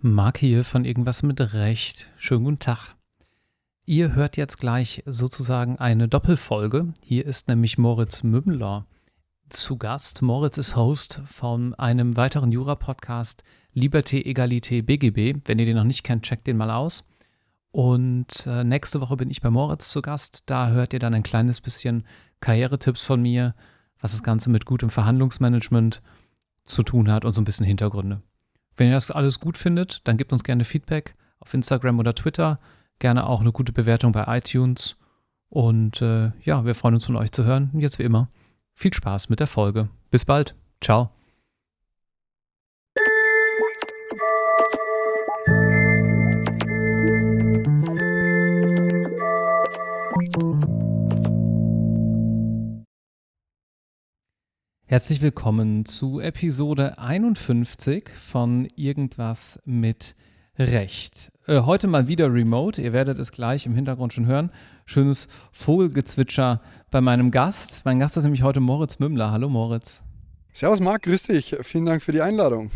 Marc hier von Irgendwas mit Recht. Schönen guten Tag. Ihr hört jetzt gleich sozusagen eine Doppelfolge. Hier ist nämlich Moritz Mümmler zu Gast. Moritz ist Host von einem weiteren Jura-Podcast Liberté, Egalité, BGB. Wenn ihr den noch nicht kennt, checkt den mal aus. Und äh, nächste Woche bin ich bei Moritz zu Gast. Da hört ihr dann ein kleines bisschen Karrieretipps von mir, was das Ganze mit gutem Verhandlungsmanagement zu tun hat und so ein bisschen Hintergründe. Wenn ihr das alles gut findet, dann gebt uns gerne Feedback auf Instagram oder Twitter. Gerne auch eine gute Bewertung bei iTunes. Und äh, ja, wir freuen uns von euch zu hören. Und jetzt wie immer, viel Spaß mit der Folge. Bis bald. Ciao. Herzlich willkommen zu Episode 51 von Irgendwas mit Recht. Äh, heute mal wieder remote. Ihr werdet es gleich im Hintergrund schon hören. Schönes Vogelgezwitscher bei meinem Gast. Mein Gast ist nämlich heute Moritz Mümmler. Hallo Moritz. Servus Marc, grüß dich. Vielen Dank für die Einladung.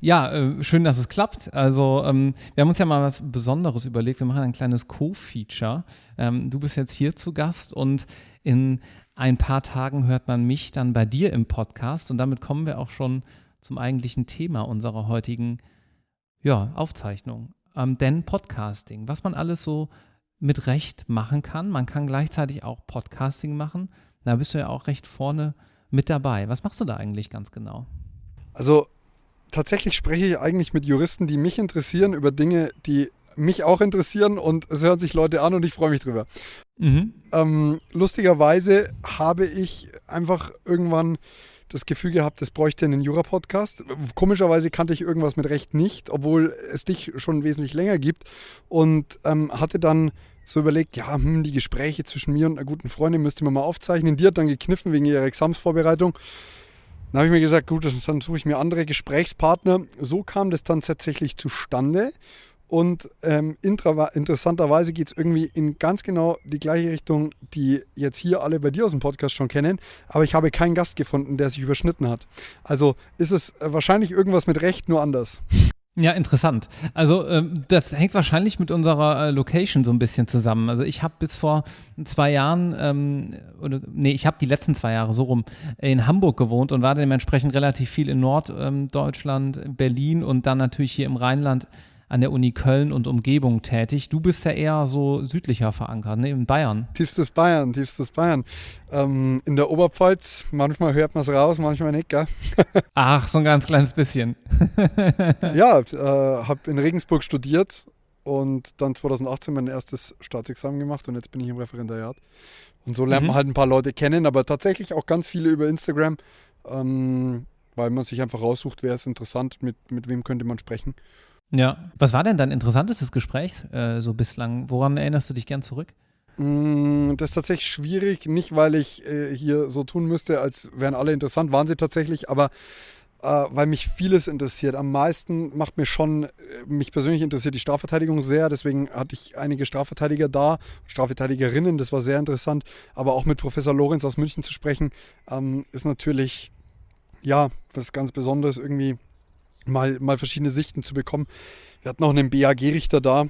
Ja, äh, schön, dass es klappt. Also, ähm, wir haben uns ja mal was Besonderes überlegt. Wir machen ein kleines Co-Feature. Ähm, du bist jetzt hier zu Gast und in ein paar Tagen hört man mich dann bei dir im Podcast und damit kommen wir auch schon zum eigentlichen Thema unserer heutigen ja, Aufzeichnung. Ähm, denn Podcasting, was man alles so mit Recht machen kann, man kann gleichzeitig auch Podcasting machen. Da bist du ja auch recht vorne mit dabei. Was machst du da eigentlich ganz genau? Also tatsächlich spreche ich eigentlich mit Juristen, die mich interessieren über Dinge, die mich auch interessieren und es hören sich Leute an und ich freue mich drüber. Mhm. Ähm, lustigerweise habe ich einfach irgendwann das Gefühl gehabt, es bräuchte einen Jura-Podcast. Komischerweise kannte ich irgendwas mit Recht nicht, obwohl es dich schon wesentlich länger gibt und ähm, hatte dann so überlegt, ja, hm, die Gespräche zwischen mir und einer guten Freundin müsste man mal aufzeichnen. Die hat dann gekniffen wegen ihrer Examsvorbereitung. Dann habe ich mir gesagt, gut, dann suche ich mir andere Gesprächspartner. So kam das dann tatsächlich zustande. Und ähm, interessanterweise geht es irgendwie in ganz genau die gleiche Richtung, die jetzt hier alle bei dir aus dem Podcast schon kennen. Aber ich habe keinen Gast gefunden, der sich überschnitten hat. Also ist es äh, wahrscheinlich irgendwas mit Recht, nur anders. Ja, interessant. Also ähm, das hängt wahrscheinlich mit unserer äh, Location so ein bisschen zusammen. Also ich habe bis vor zwei Jahren, ähm, oder nee, ich habe die letzten zwei Jahre so rum in Hamburg gewohnt und war dementsprechend relativ viel in Norddeutschland, ähm, Berlin und dann natürlich hier im Rheinland an der Uni Köln und Umgebung tätig. Du bist ja eher so südlicher verankert, ne? in Bayern. Tiefstes Bayern, tiefstes Bayern. Ähm, in der Oberpfalz, manchmal hört man es raus, manchmal nicht, gell? Ach, so ein ganz kleines bisschen. ja, äh, habe in Regensburg studiert und dann 2018 mein erstes Staatsexamen gemacht und jetzt bin ich im Referendariat. Und so lernt mhm. man halt ein paar Leute kennen, aber tatsächlich auch ganz viele über Instagram, ähm, weil man sich einfach raussucht, wer ist interessant, mit, mit wem könnte man sprechen. Ja. Was war denn dein interessantestes Gespräch äh, so bislang? Woran erinnerst du dich gern zurück? Mm, das ist tatsächlich schwierig, nicht weil ich äh, hier so tun müsste, als wären alle interessant, waren sie tatsächlich, aber äh, weil mich vieles interessiert. Am meisten macht mir schon, äh, mich persönlich interessiert die Strafverteidigung sehr, deswegen hatte ich einige Strafverteidiger da, Strafverteidigerinnen, das war sehr interessant, aber auch mit Professor Lorenz aus München zu sprechen, ähm, ist natürlich, ja, was ganz Besonderes irgendwie mal, mal verschiedene Sichten zu bekommen. Wir hatten noch einen BAG-Richter da.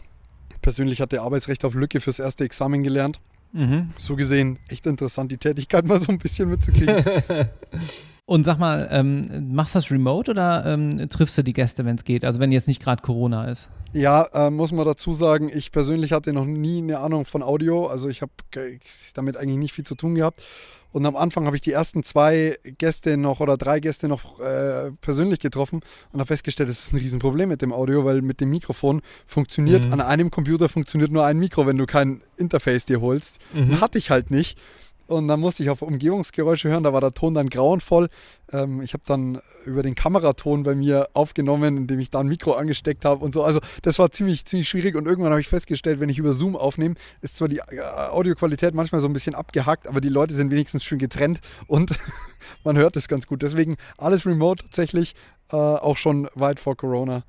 Persönlich hat der Arbeitsrecht auf Lücke fürs erste Examen gelernt. Mhm. So gesehen echt interessant, die Tätigkeit mal so ein bisschen mitzukriegen. Und sag mal, ähm, machst du das remote oder ähm, triffst du die Gäste, wenn es geht? Also wenn jetzt nicht gerade Corona ist? Ja, äh, muss man dazu sagen, ich persönlich hatte noch nie eine Ahnung von Audio. Also ich habe damit eigentlich nicht viel zu tun gehabt. Und am Anfang habe ich die ersten zwei Gäste noch oder drei Gäste noch äh, persönlich getroffen und habe festgestellt, es ist ein Riesenproblem mit dem Audio, weil mit dem Mikrofon funktioniert, mhm. an einem Computer funktioniert nur ein Mikro, wenn du kein Interface dir holst. Mhm. Hatte ich halt nicht. Und dann musste ich auf Umgebungsgeräusche hören, da war der Ton dann grauenvoll. Ähm, ich habe dann über den Kameraton bei mir aufgenommen, indem ich da ein Mikro angesteckt habe und so. Also das war ziemlich, ziemlich schwierig und irgendwann habe ich festgestellt, wenn ich über Zoom aufnehme, ist zwar die äh, Audioqualität manchmal so ein bisschen abgehackt, aber die Leute sind wenigstens schön getrennt und man hört es ganz gut. Deswegen alles remote tatsächlich, äh, auch schon weit vor Corona.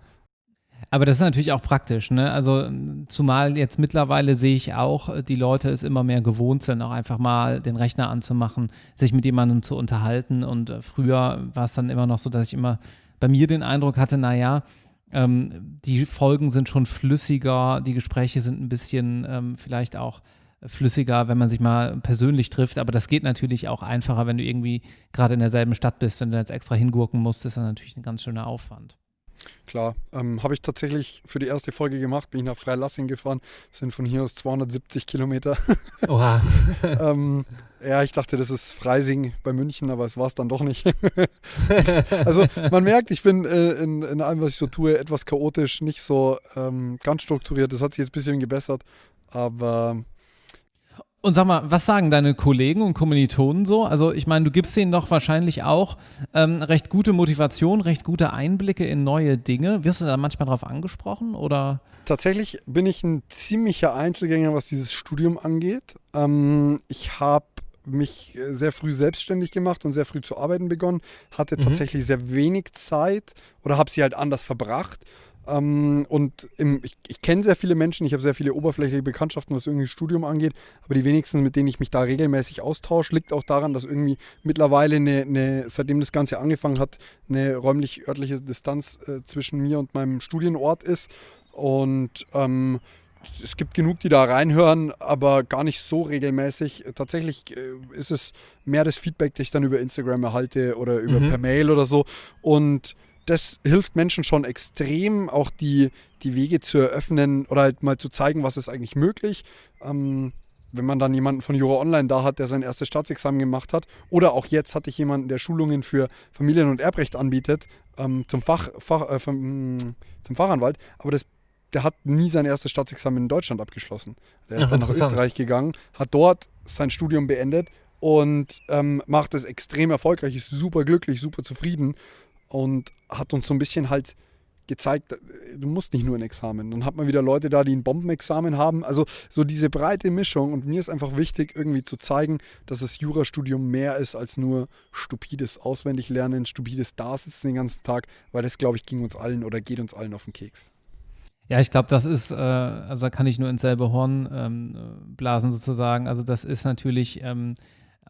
Aber das ist natürlich auch praktisch, ne? Also zumal jetzt mittlerweile sehe ich auch, die Leute es immer mehr gewohnt sind, auch einfach mal den Rechner anzumachen, sich mit jemandem zu unterhalten. Und äh, früher war es dann immer noch so, dass ich immer bei mir den Eindruck hatte, naja, Ähm, die Folgen sind schon flüssiger, die Gespräche sind ein bisschen ähm, vielleicht auch flüssiger, wenn man sich mal persönlich trifft. Aber das geht natürlich auch einfacher, wenn du irgendwie gerade in derselben Stadt bist. Wenn du jetzt extra hingurken musst, ist das natürlich ein ganz schöner Aufwand. Klar, ähm, habe ich tatsächlich für die erste Folge gemacht, bin ich nach Freilassing gefahren, sind von hier aus 270 Kilometer. Oha. ähm, ja, ich dachte, das ist Freising bei München, aber es war es dann doch nicht. also man merkt, ich bin äh, in, in allem, was ich so tue, etwas chaotisch, nicht so ähm, ganz strukturiert. Das hat sich jetzt ein bisschen gebessert, aber und sag mal, was sagen deine Kollegen und Kommilitonen so? Also ich meine, du gibst denen doch wahrscheinlich auch ähm, recht gute Motivation, recht gute Einblicke in neue Dinge. Wirst du da manchmal drauf angesprochen oder? Tatsächlich bin ich ein ziemlicher Einzelgänger, was dieses Studium angeht. Ähm, ich habe mich sehr früh selbstständig gemacht und sehr früh zu arbeiten begonnen, hatte mhm. tatsächlich sehr wenig Zeit oder habe sie halt anders verbracht ähm, und im, ich, ich kenne sehr viele Menschen, ich habe sehr viele oberflächliche Bekanntschaften, was irgendwie Studium angeht, aber die wenigsten, mit denen ich mich da regelmäßig austausche, liegt auch daran, dass irgendwie mittlerweile, eine, eine, seitdem das Ganze angefangen hat, eine räumlich-örtliche Distanz äh, zwischen mir und meinem Studienort ist. Und ähm, es gibt genug, die da reinhören, aber gar nicht so regelmäßig. Tatsächlich äh, ist es mehr das Feedback, das ich dann über Instagram erhalte oder über mhm. per Mail oder so. Und das hilft Menschen schon extrem, auch die, die Wege zu eröffnen oder halt mal zu zeigen, was ist eigentlich möglich. Ähm, wenn man dann jemanden von Jura Online da hat, der sein erstes Staatsexamen gemacht hat, oder auch jetzt hatte ich jemanden, der Schulungen für Familien- und Erbrecht anbietet, ähm, zum, Fach, Fach äh, vom, zum Fachanwalt, aber das, der hat nie sein erstes Staatsexamen in Deutschland abgeschlossen. Der ist Ach, dann nach Österreich gegangen, hat dort sein Studium beendet und ähm, macht es extrem erfolgreich, ist super glücklich, super zufrieden und hat uns so ein bisschen halt gezeigt, du musst nicht nur ein Examen. Dann hat man wieder Leute da, die ein Bombenexamen haben. Also so diese breite Mischung. Und mir ist einfach wichtig, irgendwie zu zeigen, dass das Jurastudium mehr ist als nur stupides Auswendiglernen, stupides Dasitzen den ganzen Tag, weil das, glaube ich, ging uns allen oder geht uns allen auf den Keks. Ja, ich glaube, das ist, äh, also da kann ich nur ins selbe Horn ähm, blasen sozusagen. Also das ist natürlich ähm,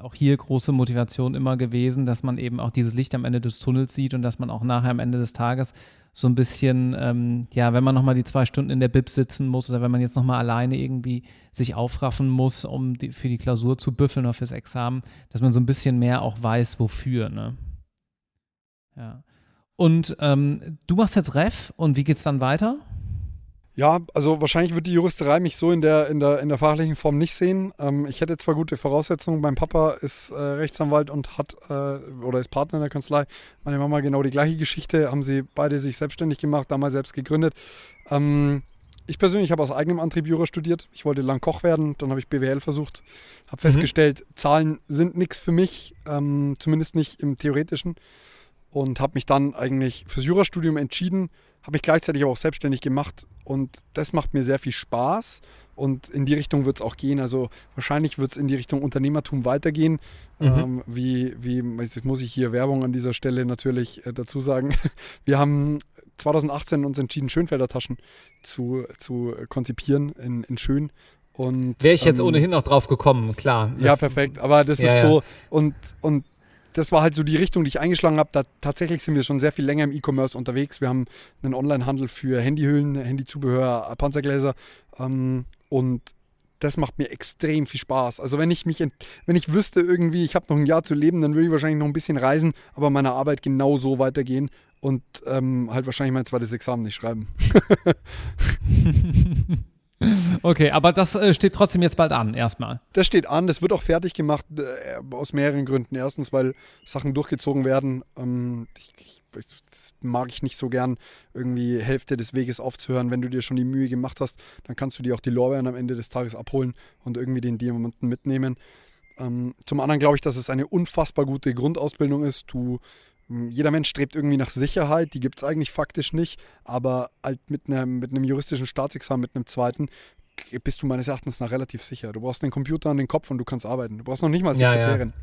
auch hier große Motivation immer gewesen, dass man eben auch dieses Licht am Ende des Tunnels sieht und dass man auch nachher am Ende des Tages so ein bisschen, ähm, ja, wenn man nochmal die zwei Stunden in der Bib sitzen muss oder wenn man jetzt nochmal alleine irgendwie sich aufraffen muss, um die, für die Klausur zu büffeln oder fürs Examen, dass man so ein bisschen mehr auch weiß, wofür, ne? Ja. Und ähm, du machst jetzt Ref und wie geht's dann weiter? Ja, also wahrscheinlich wird die Juristerei mich so in der, in der, in der fachlichen Form nicht sehen. Ähm, ich hätte zwar gute Voraussetzungen, mein Papa ist äh, Rechtsanwalt und hat äh, oder ist Partner in der Kanzlei. Meine Mama genau die gleiche Geschichte, haben sie beide sich selbstständig gemacht, damals selbst gegründet. Ähm, ich persönlich habe aus eigenem Antrieb Jura studiert. Ich wollte lang Koch werden, dann habe ich BWL versucht, habe mhm. festgestellt, Zahlen sind nichts für mich, ähm, zumindest nicht im Theoretischen. Und habe mich dann eigentlich fürs Jurastudium entschieden habe ich gleichzeitig aber auch selbstständig gemacht und das macht mir sehr viel Spaß und in die Richtung wird es auch gehen. Also wahrscheinlich wird es in die Richtung Unternehmertum weitergehen. Mhm. Ähm, wie, wie, jetzt muss ich hier Werbung an dieser Stelle natürlich äh, dazu sagen. Wir haben 2018 uns entschieden, Schönfelder Taschen zu, zu konzipieren in, in Schön. Wäre ich jetzt ähm, ohnehin noch drauf gekommen, klar. Ja, perfekt. Aber das ja, ist so. Ja. Und, und das war halt so die Richtung, die ich eingeschlagen habe. Da, tatsächlich sind wir schon sehr viel länger im E-Commerce unterwegs. Wir haben einen Online-Handel für Handyhüllen, Handyzubehör, Panzergläser. Ähm, und das macht mir extrem viel Spaß. Also wenn ich mich, wenn ich wüsste irgendwie, ich habe noch ein Jahr zu leben, dann würde ich wahrscheinlich noch ein bisschen reisen, aber meine Arbeit genau so weitergehen und ähm, halt wahrscheinlich mein zweites Examen nicht schreiben. Okay, aber das äh, steht trotzdem jetzt bald an, erstmal. Das steht an, das wird auch fertig gemacht, äh, aus mehreren Gründen. Erstens, weil Sachen durchgezogen werden. Ähm, das mag ich nicht so gern, irgendwie Hälfte des Weges aufzuhören. Wenn du dir schon die Mühe gemacht hast, dann kannst du dir auch die Lorbeeren am Ende des Tages abholen und irgendwie den Diamanten mitnehmen. Ähm, zum anderen glaube ich, dass es eine unfassbar gute Grundausbildung ist. Du jeder Mensch strebt irgendwie nach Sicherheit, die gibt es eigentlich faktisch nicht, aber halt mit einem, mit einem juristischen Staatsexamen, mit einem zweiten, bist du meines Erachtens nach relativ sicher. Du brauchst den Computer und den Kopf und du kannst arbeiten. Du brauchst noch nicht mal Sekretärin.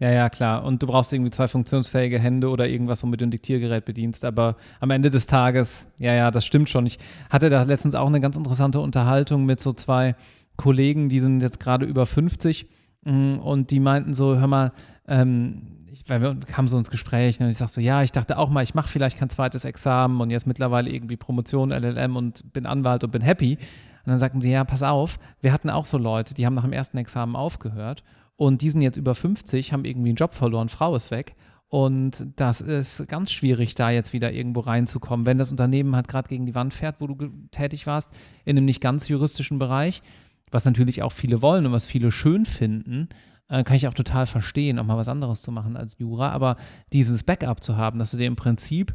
Ja, ja. ja, klar. Und du brauchst irgendwie zwei funktionsfähige Hände oder irgendwas, womit du ein Diktiergerät bedienst. Aber am Ende des Tages, ja, ja, das stimmt schon. Ich hatte da letztens auch eine ganz interessante Unterhaltung mit so zwei Kollegen, die sind jetzt gerade über 50 mm, und die meinten so, hör mal, ähm, ich, weil wir kamen so ins Gespräch und ich sagte so, ja, ich dachte auch mal, ich mache vielleicht kein zweites Examen und jetzt mittlerweile irgendwie Promotion, LLM und bin Anwalt und bin happy. Und dann sagten sie, ja, pass auf, wir hatten auch so Leute, die haben nach dem ersten Examen aufgehört und die sind jetzt über 50, haben irgendwie einen Job verloren, Frau ist weg. Und das ist ganz schwierig, da jetzt wieder irgendwo reinzukommen. Wenn das Unternehmen halt gerade gegen die Wand fährt, wo du tätig warst, in einem nicht ganz juristischen Bereich, was natürlich auch viele wollen und was viele schön finden, äh, kann ich auch total verstehen, auch mal was anderes zu machen als Jura. Aber dieses Backup zu haben, dass du dir im Prinzip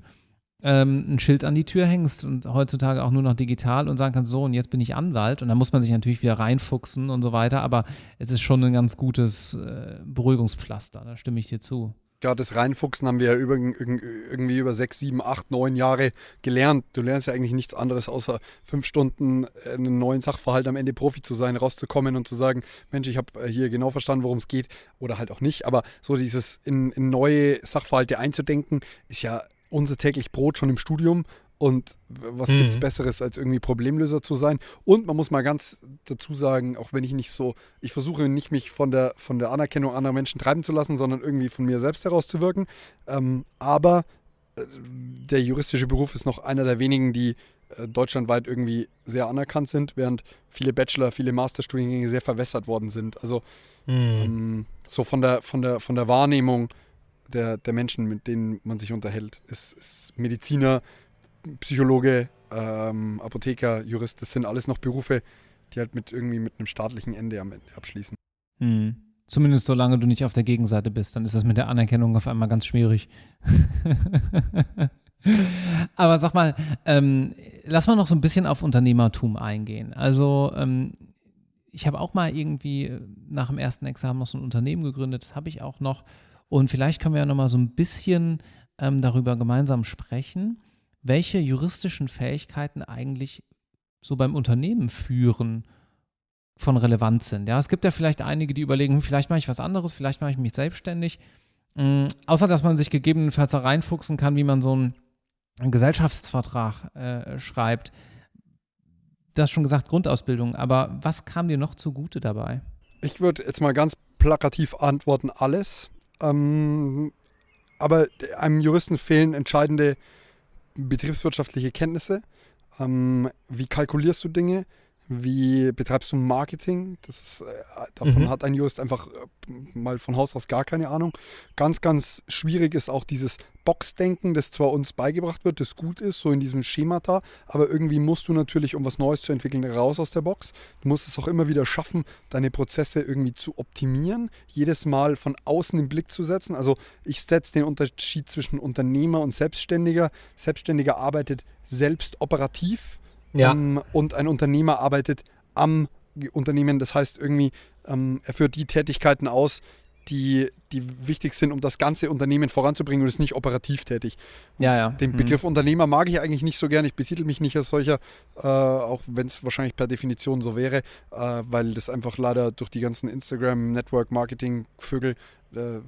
ähm, ein Schild an die Tür hängst und heutzutage auch nur noch digital und sagen kannst, so und jetzt bin ich Anwalt und dann muss man sich natürlich wieder reinfuchsen und so weiter, aber es ist schon ein ganz gutes äh, Beruhigungspflaster, da stimme ich dir zu. Ja, das Reinfuchsen haben wir ja über, irgendwie über sechs, sieben, acht, neun Jahre gelernt. Du lernst ja eigentlich nichts anderes, außer fünf Stunden äh, einen neuen Sachverhalt am Ende Profi zu sein, rauszukommen und zu sagen, Mensch, ich habe äh, hier genau verstanden, worum es geht oder halt auch nicht. Aber so dieses in, in neue Sachverhalte einzudenken, ist ja unser täglich Brot schon im Studium. Und was mhm. gibt es Besseres, als irgendwie Problemlöser zu sein? Und man muss mal ganz dazu sagen, auch wenn ich nicht so, ich versuche nicht mich von der, von der Anerkennung anderer Menschen treiben zu lassen, sondern irgendwie von mir selbst herauszuwirken. Ähm, aber äh, der juristische Beruf ist noch einer der wenigen, die äh, deutschlandweit irgendwie sehr anerkannt sind, während viele Bachelor, viele Masterstudiengänge sehr verwässert worden sind. Also mhm. ähm, so von der, von der, von der Wahrnehmung der, der Menschen, mit denen man sich unterhält. Ist, ist Mediziner, Psychologe, ähm, Apotheker, Jurist, das sind alles noch Berufe, die halt mit irgendwie mit einem staatlichen Ende am Ende abschließen. Hm. Zumindest solange du nicht auf der Gegenseite bist, dann ist das mit der Anerkennung auf einmal ganz schwierig. Aber sag mal, ähm, lass mal noch so ein bisschen auf Unternehmertum eingehen. Also ähm, ich habe auch mal irgendwie äh, nach dem ersten Examen noch so ein Unternehmen gegründet, das habe ich auch noch. Und vielleicht können wir ja noch mal so ein bisschen ähm, darüber gemeinsam sprechen, welche juristischen Fähigkeiten eigentlich so beim Unternehmen führen von Relevanz sind. Ja, es gibt ja vielleicht einige, die überlegen, hm, vielleicht mache ich was anderes, vielleicht mache ich mich selbstständig. Ähm, außer dass man sich gegebenenfalls reinfuchsen kann, wie man so einen, einen Gesellschaftsvertrag äh, schreibt. Das schon gesagt, Grundausbildung. Aber was kam dir noch zugute dabei? Ich würde jetzt mal ganz plakativ antworten, alles. Ähm, aber einem Juristen fehlen entscheidende betriebswirtschaftliche Kenntnisse. Ähm, wie kalkulierst du Dinge? Wie betreibst du Marketing? Das ist, äh, davon mhm. hat ein Jurist einfach äh, mal von Haus aus gar keine Ahnung. Ganz, ganz schwierig ist auch dieses Boxdenken, das zwar uns beigebracht wird, das gut ist, so in diesem Schemata, aber irgendwie musst du natürlich, um was Neues zu entwickeln, raus aus der Box. Du musst es auch immer wieder schaffen, deine Prozesse irgendwie zu optimieren, jedes Mal von außen den Blick zu setzen. Also ich setze den Unterschied zwischen Unternehmer und Selbstständiger. Selbstständiger arbeitet selbst operativ ja. ähm, und ein Unternehmer arbeitet am Unternehmen. Das heißt irgendwie, ähm, er führt die Tätigkeiten aus, die, die wichtig sind, um das ganze Unternehmen voranzubringen und ist nicht operativ tätig. ja, ja. Den mhm. Begriff mhm. Unternehmer mag ich eigentlich nicht so gerne. Ich betitel mich nicht als solcher, äh, auch wenn es wahrscheinlich per Definition so wäre, äh, weil das einfach leider durch die ganzen Instagram, Network, Marketing, Vögel äh,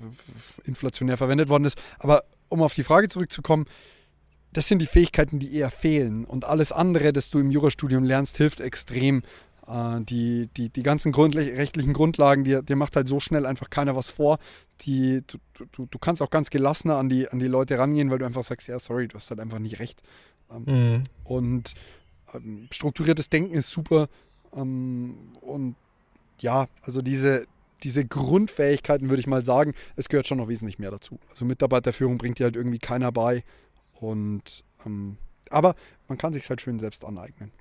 inflationär verwendet worden ist. Aber um auf die Frage zurückzukommen, das sind die Fähigkeiten, die eher fehlen. Und alles andere, das du im Jurastudium lernst, hilft extrem, äh, die, die, die ganzen rechtlichen Grundlagen, dir, dir macht halt so schnell einfach keiner was vor. Die, du, du, du kannst auch ganz gelassener an die, an die Leute rangehen, weil du einfach sagst, ja, sorry, du hast halt einfach nicht recht. Ähm, mhm. Und ähm, strukturiertes Denken ist super. Ähm, und ja, also diese, diese Grundfähigkeiten würde ich mal sagen, es gehört schon noch wesentlich mehr dazu. Also Mitarbeiterführung bringt dir halt irgendwie keiner bei. Und ähm, aber man kann sich halt schön selbst aneignen.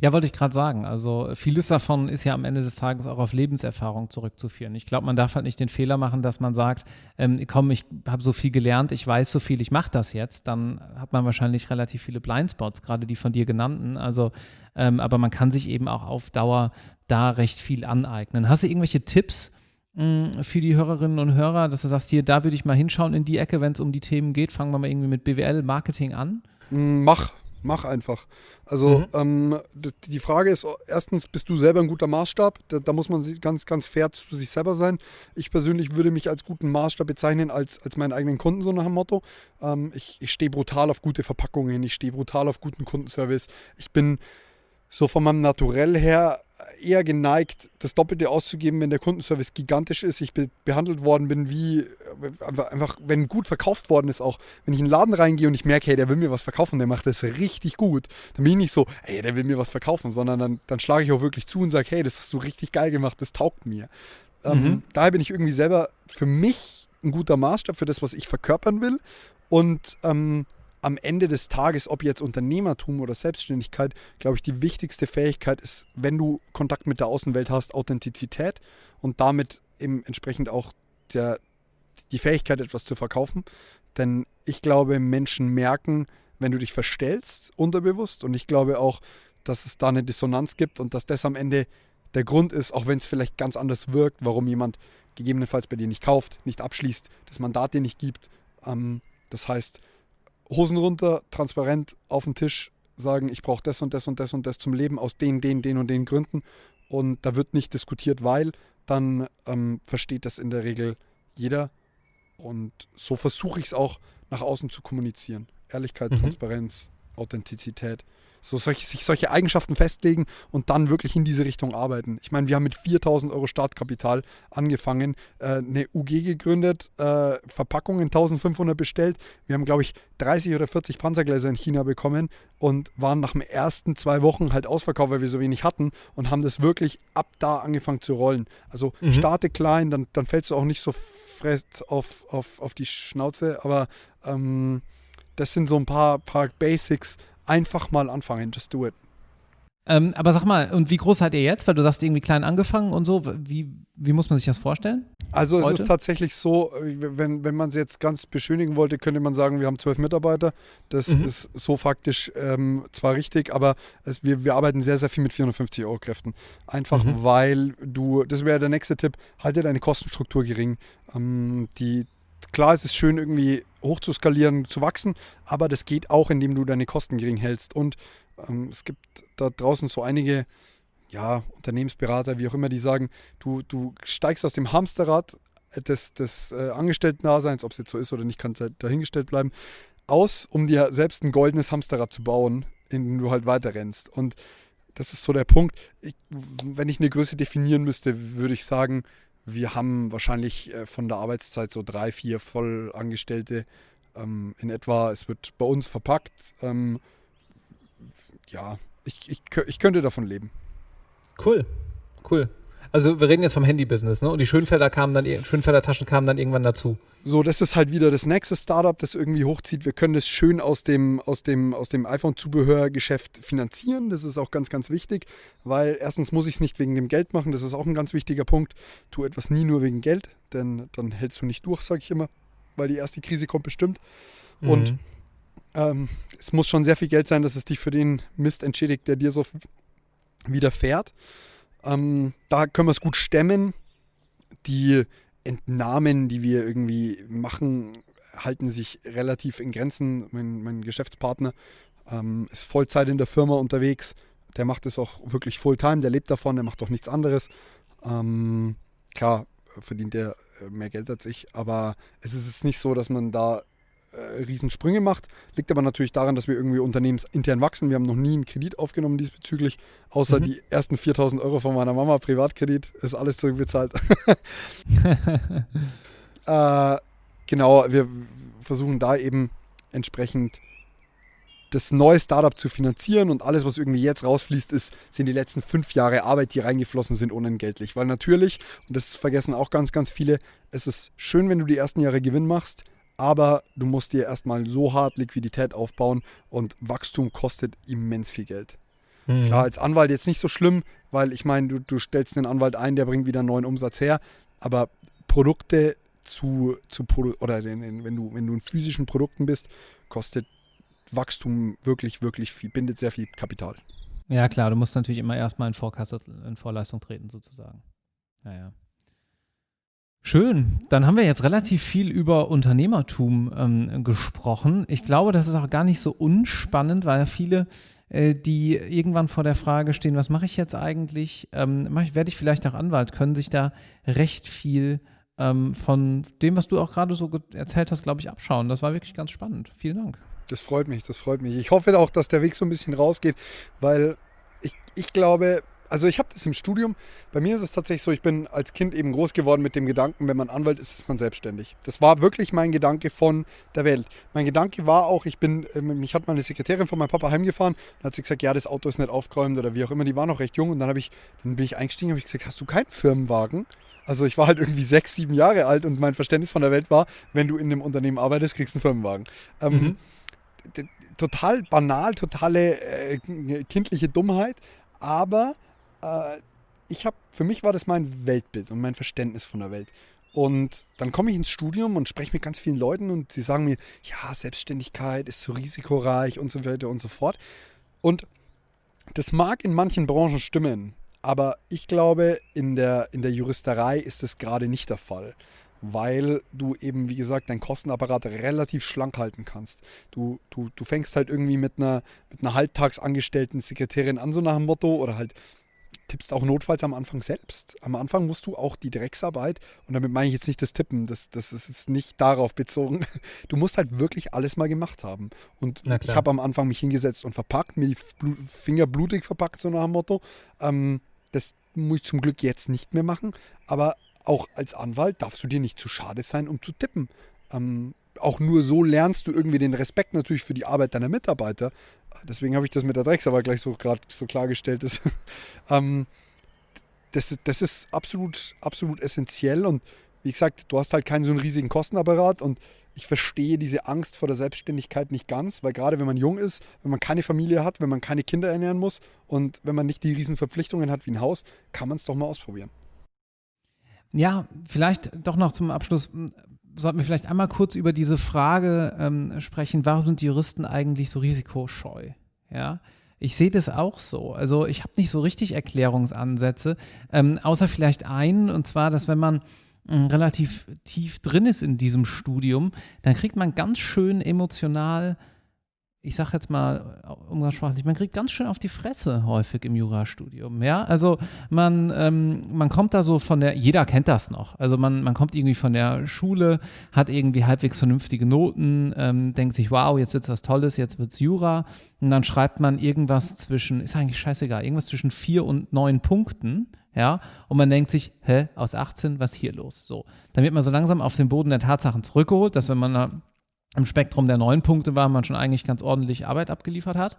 Ja, wollte ich gerade sagen. Also vieles davon ist ja am Ende des Tages auch auf Lebenserfahrung zurückzuführen. Ich glaube, man darf halt nicht den Fehler machen, dass man sagt, ähm, komm, ich habe so viel gelernt, ich weiß so viel, ich mache das jetzt. Dann hat man wahrscheinlich relativ viele Blindspots, gerade die von dir genannten. Also, ähm, aber man kann sich eben auch auf Dauer da recht viel aneignen. Hast du irgendwelche Tipps für die Hörerinnen und Hörer, dass du sagst, hier, da würde ich mal hinschauen in die Ecke, wenn es um die Themen geht? Fangen wir mal irgendwie mit BWL, Marketing an. Mach, mach einfach. Also mhm. ähm, die Frage ist, erstens, bist du selber ein guter Maßstab? Da, da, muss man ganz, ganz fair zu sich selber sein. Ich persönlich würde mich als guten Maßstab bezeichnen, als, als meinen eigenen Kunden, so nach dem Motto. Ähm, ich ich stehe brutal auf gute Verpackungen, ich stehe brutal auf guten Kundenservice. Ich bin so von meinem Naturell her eher geneigt, das Doppelte auszugeben, wenn der Kundenservice gigantisch ist. Ich be behandelt worden bin wie einfach, wenn gut verkauft worden ist auch. Wenn ich in den Laden reingehe und ich merke, hey, der will mir was verkaufen, der macht das richtig gut, dann bin ich nicht so, hey, der will mir was verkaufen, sondern dann, dann schlage ich auch wirklich zu und sage, hey, das hast du richtig geil gemacht, das taugt mir. Ähm, mhm. Daher bin ich irgendwie selber für mich ein guter Maßstab für das, was ich verkörpern will. Und ähm, am Ende des Tages, ob jetzt Unternehmertum oder Selbstständigkeit, glaube ich, die wichtigste Fähigkeit ist, wenn du Kontakt mit der Außenwelt hast, Authentizität und damit eben entsprechend auch der, die Fähigkeit, etwas zu verkaufen. Denn ich glaube, Menschen merken, wenn du dich verstellst, unterbewusst. Und ich glaube auch, dass es da eine Dissonanz gibt und dass das am Ende der Grund ist, auch wenn es vielleicht ganz anders wirkt, warum jemand gegebenenfalls bei dir nicht kauft, nicht abschließt, das Mandat dir nicht gibt. Ähm, das heißt, Hosen runter, transparent auf den Tisch sagen, ich brauche das und das und das und das zum Leben aus den, den, den und den Gründen. Und da wird nicht diskutiert, weil dann ähm, versteht das in der Regel jeder. Und so versuche ich es auch nach außen zu kommunizieren. Ehrlichkeit, mhm. Transparenz, Authentizität so solche, sich solche Eigenschaften festlegen und dann wirklich in diese Richtung arbeiten. Ich meine, wir haben mit 4000 Euro Startkapital angefangen, äh, eine UG gegründet, äh, Verpackungen 1500 bestellt. Wir haben, glaube ich, 30 oder 40 Panzergläser in China bekommen und waren nach den ersten zwei Wochen halt ausverkauft, weil wir so wenig hatten und haben das wirklich ab da angefangen zu rollen. Also mhm. starte klein, dann, dann fällst du auch nicht so fest auf, auf, auf die Schnauze, aber ähm, das sind so ein paar, paar Basics, einfach mal anfangen. Just do it. Ähm, aber sag mal, und wie groß seid ihr jetzt? Weil du sagst, irgendwie klein angefangen und so. Wie, wie muss man sich das vorstellen? Also es heute? ist tatsächlich so, wenn, wenn man es jetzt ganz beschönigen wollte, könnte man sagen, wir haben zwölf Mitarbeiter. Das mhm. ist so faktisch ähm, zwar richtig, aber es, wir, wir arbeiten sehr, sehr viel mit 450 Euro Kräften. Einfach mhm. weil du, das wäre der nächste Tipp, halte deine Kostenstruktur gering. Ähm, die, klar, es ist schön, irgendwie hoch zu skalieren, zu wachsen, aber das geht auch, indem du deine Kosten gering hältst. Und ähm, es gibt da draußen so einige ja, Unternehmensberater, wie auch immer, die sagen, du, du steigst aus dem Hamsterrad des, des äh, Angestellten-Daseins, ob es jetzt so ist oder nicht, kann halt dahingestellt bleiben, aus, um dir selbst ein goldenes Hamsterrad zu bauen, in dem du halt weiter rennst. Und das ist so der Punkt. Ich, wenn ich eine Größe definieren müsste, würde ich sagen, wir haben wahrscheinlich äh, von der Arbeitszeit so drei, vier Vollangestellte ähm, in etwa. Es wird bei uns verpackt. Ähm, ja, ich, ich, ich könnte davon leben. Cool, cool. Also wir reden jetzt vom Handy-Business, ne? Und die Schönfelder kamen dann, Schönfelder Taschen kamen dann irgendwann dazu. So, das ist halt wieder das nächste Startup, das irgendwie hochzieht. Wir können das schön aus dem, aus dem, aus dem iPhone-Zubehörgeschäft finanzieren. Das ist auch ganz, ganz wichtig, weil erstens muss ich es nicht wegen dem Geld machen. Das ist auch ein ganz wichtiger Punkt. Tu etwas nie nur wegen Geld, denn dann hältst du nicht durch, sage ich immer, weil die erste Krise kommt bestimmt. Mhm. Und ähm, es muss schon sehr viel Geld sein, dass es dich für den Mist entschädigt, der dir so widerfährt. Ähm, da können wir es gut stemmen. Die Entnahmen, die wir irgendwie machen, halten sich relativ in Grenzen. Mein, mein Geschäftspartner ähm, ist Vollzeit in der Firma unterwegs. Der macht es auch wirklich Fulltime, der lebt davon, der macht doch nichts anderes. Ähm, klar, verdient er mehr Geld als ich, aber es ist nicht so, dass man da äh, Riesensprünge macht. Liegt aber natürlich daran, dass wir irgendwie unternehmensintern wachsen. Wir haben noch nie einen Kredit aufgenommen diesbezüglich, außer mhm. die ersten 4000 Euro von meiner Mama, Privatkredit, ist alles zurückbezahlt. äh, genau, wir versuchen da eben entsprechend das neue Startup zu finanzieren und alles, was irgendwie jetzt rausfließt, ist, sind die letzten fünf Jahre Arbeit, die reingeflossen sind, unentgeltlich. Weil natürlich, und das vergessen auch ganz, ganz viele, es ist schön, wenn du die ersten Jahre Gewinn machst, aber du musst dir erstmal so hart Liquidität aufbauen und Wachstum kostet immens viel Geld. Mhm. Klar, als Anwalt jetzt nicht so schlimm, weil ich meine, du, du stellst den Anwalt ein, der bringt wieder einen neuen Umsatz her, aber Produkte zu, zu oder den, den, wenn, du, wenn du in physischen Produkten bist, kostet Wachstum wirklich, wirklich viel, bindet sehr viel Kapital. Ja, klar, du musst natürlich immer erstmal in, Vorkasse, in Vorleistung treten, sozusagen. Ja, ja. Schön. Dann haben wir jetzt relativ viel über Unternehmertum ähm, gesprochen. Ich glaube, das ist auch gar nicht so unspannend, weil viele, äh, die irgendwann vor der Frage stehen, was mache ich jetzt eigentlich? Ähm, werde ich vielleicht auch Anwalt? Können sich da recht viel ähm, von dem, was du auch gerade so erzählt hast, glaube ich, abschauen. Das war wirklich ganz spannend. Vielen Dank. Das freut mich, das freut mich. Ich hoffe auch, dass der Weg so ein bisschen rausgeht, weil ich, ich glaube, also ich habe das im Studium. Bei mir ist es tatsächlich so, ich bin als Kind eben groß geworden mit dem Gedanken, wenn man Anwalt ist, ist man selbstständig. Das war wirklich mein Gedanke von der Welt. Mein Gedanke war auch, ich bin, äh, mich hat meine Sekretärin von meinem Papa heimgefahren und hat sie gesagt, ja, das Auto ist nicht aufgeräumt oder wie auch immer. Die war noch recht jung und dann habe ich, dann bin ich eingestiegen, habe ich gesagt, hast du keinen Firmenwagen? Also ich war halt irgendwie sechs, sieben Jahre alt und mein Verständnis von der Welt war, wenn du in einem Unternehmen arbeitest, kriegst du einen Firmenwagen. Ähm, mhm. Total banal, totale äh, kindliche Dummheit, aber äh, ich habe, für mich war das mein Weltbild und mein Verständnis von der Welt. Und dann komme ich ins Studium und spreche mit ganz vielen Leuten und sie sagen mir, ja, Selbstständigkeit ist so risikoreich und so weiter und so fort. Und das mag in manchen Branchen stimmen, aber ich glaube, in der, in der Juristerei ist das gerade nicht der Fall, weil du eben, wie gesagt, deinen Kostenapparat relativ schlank halten kannst. Du, du, du fängst halt irgendwie mit einer, mit einer halbtagsangestellten Sekretärin an, so nach dem Motto, oder halt tippst auch notfalls am Anfang selbst. Am Anfang musst du auch die Drecksarbeit, und damit meine ich jetzt nicht das Tippen, das, das ist jetzt nicht darauf bezogen. Du musst halt wirklich alles mal gemacht haben. Und ich habe am Anfang mich hingesetzt und verpackt, mir die Finger blutig verpackt, so nach dem Motto. Ähm, das muss ich zum Glück jetzt nicht mehr machen. Aber auch als Anwalt darfst du dir nicht zu schade sein, um zu tippen. Ähm, auch nur so lernst du irgendwie den Respekt natürlich für die Arbeit deiner Mitarbeiter. Deswegen habe ich das mit der Drecksarbeit gleich so gerade so klargestellt. Ist. ähm, das, das ist absolut, absolut essentiell und wie gesagt, du hast halt keinen so einen riesigen Kostenapparat und ich verstehe diese Angst vor der Selbstständigkeit nicht ganz, weil gerade wenn man jung ist, wenn man keine Familie hat, wenn man keine Kinder ernähren muss und wenn man nicht die riesen Verpflichtungen hat wie ein Haus, kann man es doch mal ausprobieren. Ja, vielleicht doch noch zum Abschluss sollten wir vielleicht einmal kurz über diese Frage ähm, sprechen, warum sind die Juristen eigentlich so risikoscheu? Ja, ich sehe das auch so. Also ich habe nicht so richtig Erklärungsansätze, ähm, außer vielleicht einen, und zwar, dass wenn man ähm, relativ tief drin ist in diesem Studium, dann kriegt man ganz schön emotional ich sag jetzt mal umgangssprachlich, man kriegt ganz schön auf die Fresse häufig im Jurastudium. Ja, also man, ähm, man kommt da so von der, jeder kennt das noch. Also man, man kommt irgendwie von der Schule, hat irgendwie halbwegs vernünftige Noten, ähm, denkt sich, wow, jetzt wird's was Tolles, jetzt wird's Jura. Und dann schreibt man irgendwas zwischen, ist eigentlich scheißegal, irgendwas zwischen vier und neun Punkten. Ja, und man denkt sich, hä, aus 18, was hier los? So, dann wird man so langsam auf den Boden der Tatsachen zurückgeholt, dass wenn man im Spektrum der neun Punkte war, man schon eigentlich ganz ordentlich Arbeit abgeliefert hat.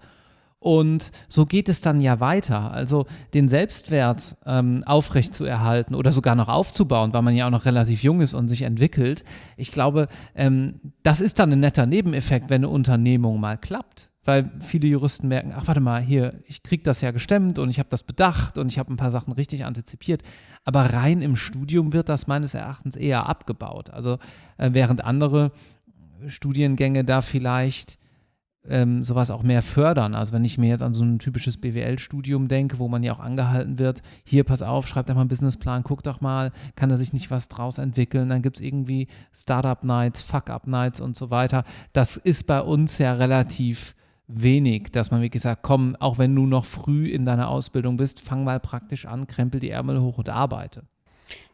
Und so geht es dann ja weiter. Also den Selbstwert ähm, aufrechtzuerhalten oder sogar noch aufzubauen, weil man ja auch noch relativ jung ist und sich entwickelt. Ich glaube, ähm, das ist dann ein netter Nebeneffekt, wenn eine Unternehmung mal klappt. Weil viele Juristen merken, ach warte mal, hier, ich kriege das ja gestemmt und ich habe das bedacht und ich habe ein paar Sachen richtig antizipiert. Aber rein im Studium wird das meines Erachtens eher abgebaut. Also äh, während andere Studiengänge da vielleicht ähm, sowas auch mehr fördern. Also wenn ich mir jetzt an so ein typisches BWL-Studium denke, wo man ja auch angehalten wird, hier pass auf, schreib doch mal einen Businessplan, guck doch mal, kann da sich nicht was draus entwickeln, dann gibt es irgendwie Startup-Nights, Fuck-Up-Nights und so weiter. Das ist bei uns ja relativ wenig, dass man wirklich sagt, komm, auch wenn du noch früh in deiner Ausbildung bist, fang mal praktisch an, krempel die Ärmel hoch und arbeite.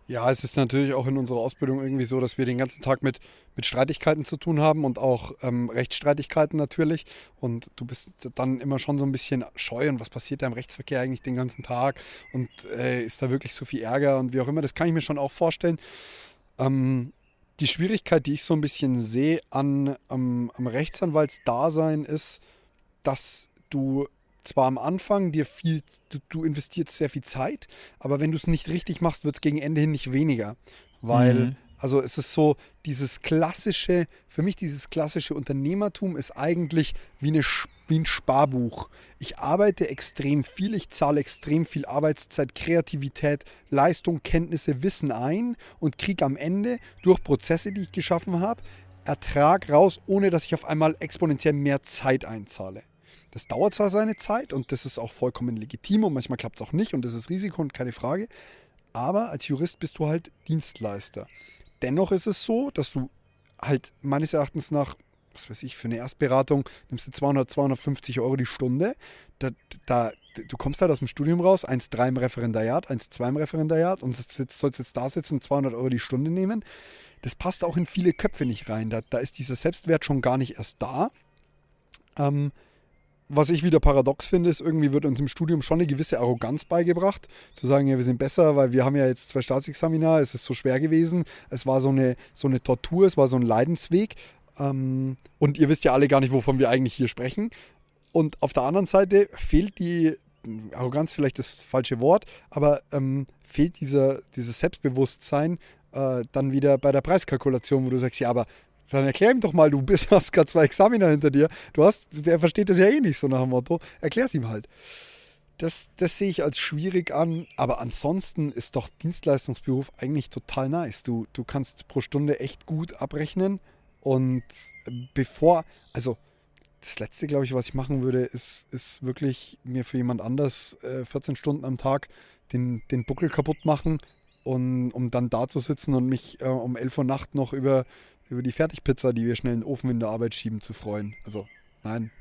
Ja, es ist natürlich auch in unserer Ausbildung irgendwie so, dass wir den ganzen Tag mit, mit Streitigkeiten zu tun haben und auch ähm, Rechtsstreitigkeiten natürlich. Und du bist dann immer schon so ein bisschen scheu und was passiert da im Rechtsverkehr eigentlich den ganzen Tag und äh, ist da wirklich so viel Ärger und wie auch immer. Das kann ich mir schon auch vorstellen. Ähm, die Schwierigkeit, die ich so ein bisschen sehe an, am, am Rechtsanwaltsdasein ist, dass du zwar am Anfang dir viel, du, du investierst sehr viel Zeit, aber wenn du es nicht richtig machst, wird es gegen Ende hin nicht weniger. Weil, mhm. also es ist so, dieses klassische, für mich dieses klassische Unternehmertum ist eigentlich wie, eine, wie ein Sparbuch. Ich arbeite extrem viel, ich zahle extrem viel Arbeitszeit, Kreativität, Leistung, Kenntnisse, Wissen ein und kriege am Ende durch Prozesse, die ich geschaffen habe, Ertrag raus, ohne dass ich auf einmal exponentiell mehr Zeit einzahle. Das dauert zwar seine Zeit und das ist auch vollkommen legitim und manchmal klappt es auch nicht und das ist Risiko und keine Frage. Aber als Jurist bist du halt Dienstleister. Dennoch ist es so, dass du halt meines Erachtens nach, was weiß ich, für eine Erstberatung nimmst du 200, 250 Euro die Stunde. Da, da, du kommst halt aus dem Studium raus, 1,3 im Referendariat, 1,2 im Referendariat und sollst jetzt da sitzen und 200 Euro die Stunde nehmen. Das passt auch in viele Köpfe nicht rein. Da, da ist dieser Selbstwert schon gar nicht erst da. Ähm, was ich wieder paradox finde, ist, irgendwie wird uns im Studium schon eine gewisse Arroganz beigebracht. Zu sagen, ja, wir sind besser, weil wir haben ja jetzt zwei Staatsexamina, es ist so schwer gewesen. Es war so eine, so eine Tortur, es war so ein Leidensweg. Ähm, und ihr wisst ja alle gar nicht, wovon wir eigentlich hier sprechen. Und auf der anderen Seite fehlt die, Arroganz vielleicht das falsche Wort, aber ähm, fehlt dieser, dieses Selbstbewusstsein äh, dann wieder bei der Preiskalkulation, wo du sagst, ja, aber dann erklär ihm doch mal, du bist, hast gerade zwei Examiner hinter dir. Du hast, der versteht das ja eh nicht so nach dem Motto. Erklär's ihm halt. Das, das sehe ich als schwierig an, aber ansonsten ist doch Dienstleistungsberuf eigentlich total nice. Du, du kannst pro Stunde echt gut abrechnen und bevor, also das Letzte, glaube ich, was ich machen würde, ist, ist wirklich mir für jemand anders äh, 14 Stunden am Tag den, den Buckel kaputt machen, und, um dann da zu sitzen und mich äh, um 11 Uhr Nacht noch über, über die Fertigpizza, die wir schnell in den Ofen in der Arbeit schieben, zu freuen. Also, nein.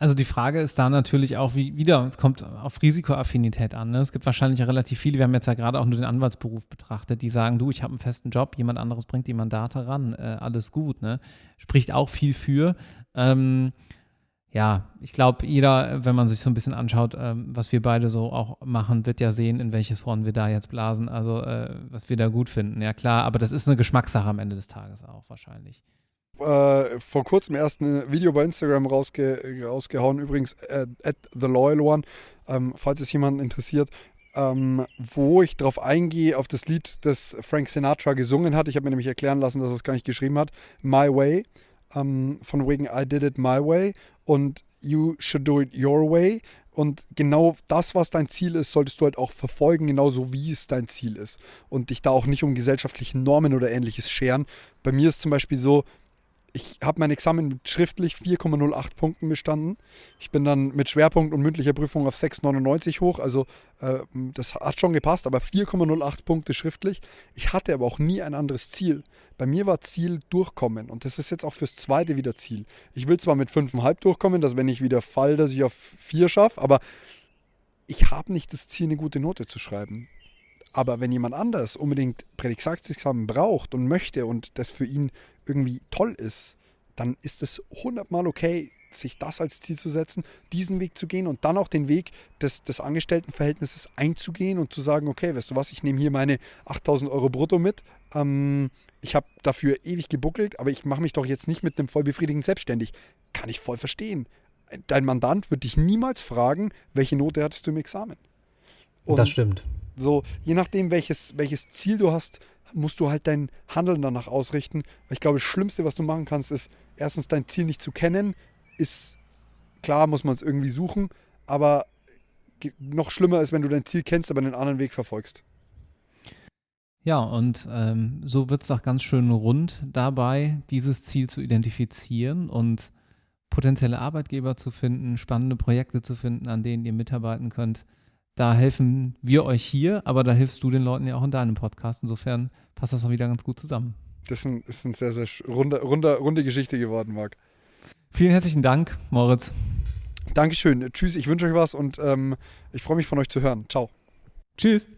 Also die Frage ist da natürlich auch, wie wieder, es kommt auf Risikoaffinität an. Ne? Es gibt wahrscheinlich relativ viele, wir haben jetzt ja gerade auch nur den Anwaltsberuf betrachtet, die sagen, du, ich habe einen festen Job, jemand anderes bringt die Mandate ran, äh, alles gut. Ne? Spricht auch viel für. Ähm, ja, ich glaube, jeder, wenn man sich so ein bisschen anschaut, ähm, was wir beide so auch machen, wird ja sehen, in welches Horn wir da jetzt blasen, also äh, was wir da gut finden. Ja, klar, aber das ist eine Geschmackssache am Ende des Tages auch wahrscheinlich. Äh, vor kurzem erst ein Video bei Instagram rausge rausgehauen, übrigens äh, at The Loyal One, ähm, falls es jemanden interessiert, ähm, wo ich darauf eingehe, auf das Lied, das Frank Sinatra gesungen hat. Ich habe mir nämlich erklären lassen, dass er es gar nicht geschrieben hat. My Way ähm, von wegen I did it my way und you should do it your way. Und genau das, was dein Ziel ist, solltest du halt auch verfolgen, genauso wie es dein Ziel ist. Und dich da auch nicht um gesellschaftliche Normen oder ähnliches scheren. Bei mir ist zum Beispiel so, ich habe mein Examen mit schriftlich 4,08 Punkten bestanden. Ich bin dann mit Schwerpunkt und mündlicher Prüfung auf 6,99 hoch. Also äh, das hat schon gepasst, aber 4,08 Punkte schriftlich. Ich hatte aber auch nie ein anderes Ziel. Bei mir war Ziel durchkommen und das ist jetzt auch fürs zweite wieder Ziel. Ich will zwar mit 5,5 durchkommen, dass wenn ich wieder fall, dass ich auf 4 schaffe, aber ich habe nicht das Ziel, eine gute Note zu schreiben. Aber wenn jemand anders unbedingt Prädikatsexamen braucht und möchte und das für ihn irgendwie toll ist, dann ist es hundertmal okay, sich das als Ziel zu setzen, diesen Weg zu gehen und dann auch den Weg des, des Angestelltenverhältnisses einzugehen und zu sagen, okay, weißt du was, ich nehme hier meine 8000 Euro brutto mit. Ähm, ich habe dafür ewig gebuckelt, aber ich mache mich doch jetzt nicht mit einem vollbefriedigend selbstständig. Kann ich voll verstehen. Dein Mandant wird dich niemals fragen, welche Note hattest du im Examen. Und das stimmt. So, je nachdem, welches, welches Ziel du hast, musst du halt dein Handeln danach ausrichten. Ich glaube, das Schlimmste, was du machen kannst, ist erstens dein Ziel nicht zu kennen. Ist klar, muss man es irgendwie suchen, aber noch schlimmer ist, wenn du dein Ziel kennst, aber einen anderen Weg verfolgst. Ja, und ähm, so wird es auch ganz schön rund dabei, dieses Ziel zu identifizieren und potenzielle Arbeitgeber zu finden, spannende Projekte zu finden, an denen ihr mitarbeiten könnt. Da helfen wir euch hier, aber da hilfst du den Leuten ja auch in deinem Podcast. Insofern passt das auch wieder ganz gut zusammen. Das ist eine sehr, sehr runde, runde, runde Geschichte geworden, Marc. Vielen herzlichen Dank, Moritz. Dankeschön. Tschüss, ich wünsche euch was und ähm, ich freue mich von euch zu hören. Ciao. Tschüss.